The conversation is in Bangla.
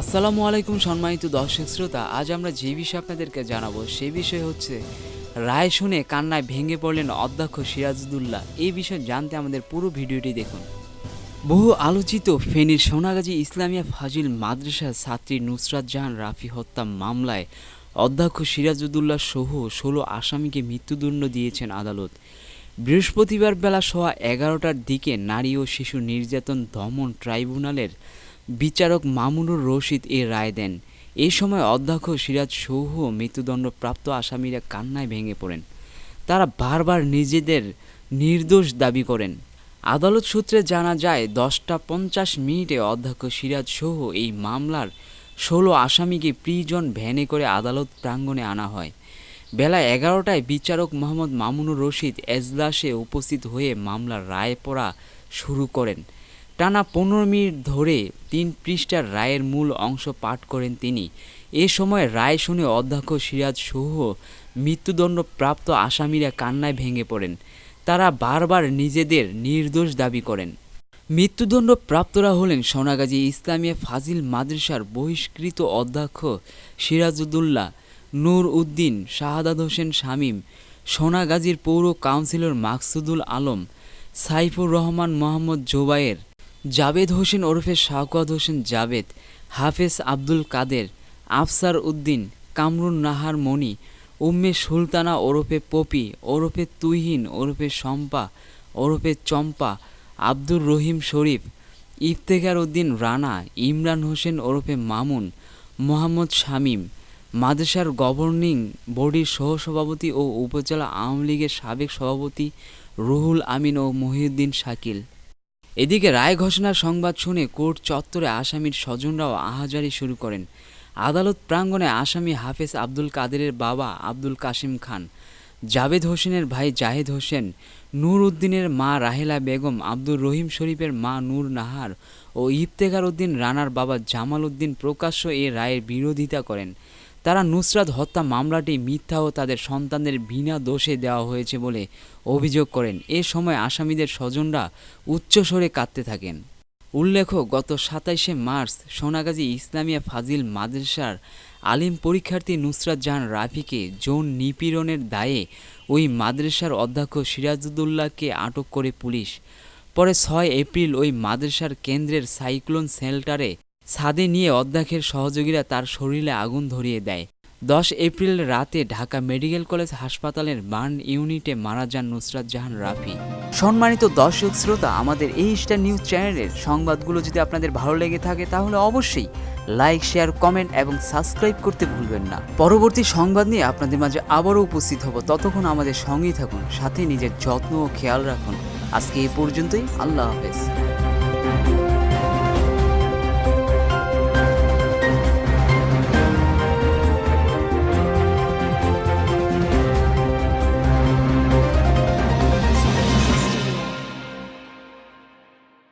আসসালামু আলাইকুম সম্মানিত দর্শক শ্রোতা, আজ আমরা যে বিষয়ে আপনাদেরকে জানাব সে বিষয় হচ্ছে রায় শুনে কান্নায় ভেঙে পড়লেন অধ্যক্ষ সিরাজুদ্দৌল্লা। এই বিষয়ে জানতে আমাদের পুরো ভিডিওটি দেখুন। বহু আলোচিত ফেনীর সোনাগাজী ইসলামিয়া ফাজিল মাদ্রাসার ছাত্রী নুসরাত জাহান রাফি হত্যা মামলায় অধ্যক্ষ সিরাজুদ্দৌল্লা সহ ষোলো আসামিকে মৃত্যুদণ্ড দিয়েছেন আদালত। বৃহস্পতিবার বেলা সোয়া এগারোটার দিকে নারী ও শিশু নির্যাতন দমন ট্রাইব্যুনালের বিচারক মামুনুর রশিদ এ রায় দেন। এই সময় অধ্যক্ষ সিরাজ সৌহ মৃত্যুদণ্ডপ্রাপ্ত আসামিরা কান্নায় ভেঙে পড়েন। তারা বারবার নিজেদের নির্দোষ দাবি করেন। আদালত সূত্রে জানা যায়, দশটা পঞ্চাশ মিনিটে অধ্যক্ষ সিরাজ সহ এই মামলার ষোলো আসামিকে প্রিজন ভ্যানে করে আদালত প্রাঙ্গণে আনা হয়। বেলা এগারোটায় বিচারক মোহাম্মদ মামুনুর রশিদ এজলাসে উপস্থিত হয়ে মামলার রায় পড়া শুরু করেন। টানা পনেরো মিনিট ধরে তিন পৃষ্ঠার রায়ের মূল অংশ পাঠ করেন তিনি। এ সময় রায় শুনে অধ্যক্ষ সিরাজ সহ মৃত্যুদণ্ডপ্রাপ্ত আসামিরা কান্নায় ভেঙে পড়েন। তারা বারবার নিজেদের নির্দোষ দাবি করেন। মৃত্যুদণ্ড প্রাপ্তরা হলেন সোনাগাজী ইসলামিয়া ফাজিল মাদ্রাসার বহিষ্কৃত অধ্যক্ষ সিরাজুদ্দৌল্লা নূর উদ্দিন, শাহাদাত হোসেন শামীম, সোনাগাজীর পৌর কাউন্সিলর মাকসুদুল আলম, সাইফুর রহমান মোহাম্মদ জোবায়ের জাবেদ হোসেন ওরফে শাওকাত হোসেন জাবেদ হাফেজ আব্দুল কাদের, আফসার উদ্দিন, কামরুন নাহার মণি, উম্মে সুলতানা ওরফে পপি, ওরফে তুহিন ওরফে শম্পা, ওরফে চম্পা, আব্দুর রহিম শরীফ, ইফতেখার উদ্দিন রানা, ইমরান হোসেন ওরফে মামুন, মোহাম্মদ শামীম, মাদ্রাসার গভর্নিং বডির সহসভাপতি ও উপজেলা আওয়ামী লীগের সাবেক সভাপতি রুহুল আমিন ও মহিউদ্দিন শাকিল। এদিকে রায় ঘোষণার সংবাদ শুনে কোর্ট চত্বরে আসামির স্বজনরাও আহাজারি শুরু করেন। আদালত প্রাঙ্গণে আসামি হাফেজ আব্দুল কাদেরের বাবা আব্দুল কাশিম খান জাবেদ হোসেনের ভাই জাহেদ হোসেন, নূর উদ্দিনের মা রাহেলা বেগম, আব্দুর রহিম শরীফের মা নূর নাহার ও ইফতেখার উদ্দিন রানার বাবা জামাল উদ্দিন প্রকাশ্য এ রায়ের বিরোধিতা করেন। তারা নুসরাত হত্যা মামলাটি মিথ্যা ও তাদের সন্তানদের বিনা দোষে দেওয়া হয়েছে বলে অভিযোগ করেন। এ সময় আসামিদের স্বজনরা উচ্চস্বরে কাঁদতে থাকেন। উল্লেখ্য, গত সাতাইশে মার্চ সোনাগাজী ইসলামিয়া ফাজিল মাদ্রাসার আলিম পরীক্ষার্থী নুসরাত জাহান রাফিকে যৌন নিপীড়নের দায়ে ওই মাদ্রাসার অধ্যক্ষ সিরাজুদ্দৌল্লাকে আটক করে পুলিশ। পরে ছয় এপ্রিল ওই মাদ্রাসার কেন্দ্রের সাইক্লোন শেল্টারে ছাদে নিয়ে অধ্যক্ষের সহযোগীরা তার শরীরে আগুন ধরিয়ে দেয়। দশ এপ্রিল রাতে ঢাকা মেডিকেল কলেজ হাসপাতালের বার্ন ইউনিটে মারা যান নুসরাত জাহান রাফি। সম্মানিত দর্শক শ্রোতা, আমাদের এই স্টার নিউজ চ্যানেলের সংবাদগুলো যদি আপনাদের ভালো লেগে থাকে, তাহলে অবশ্যই লাইক, শেয়ার, কমেন্ট এবং সাবস্ক্রাইব করতে ভুলবেন না। পরবর্তী সংবাদ নিয়ে আপনাদের মাঝে আবারও উপস্থিত হব। ততক্ষণ আমাদের সঙ্গেই থাকুন, সাথে নিজের যত্ন ও খেয়াল রাখুন। আজকে এই পর্যন্তই, আল্লাহ হাফেজ।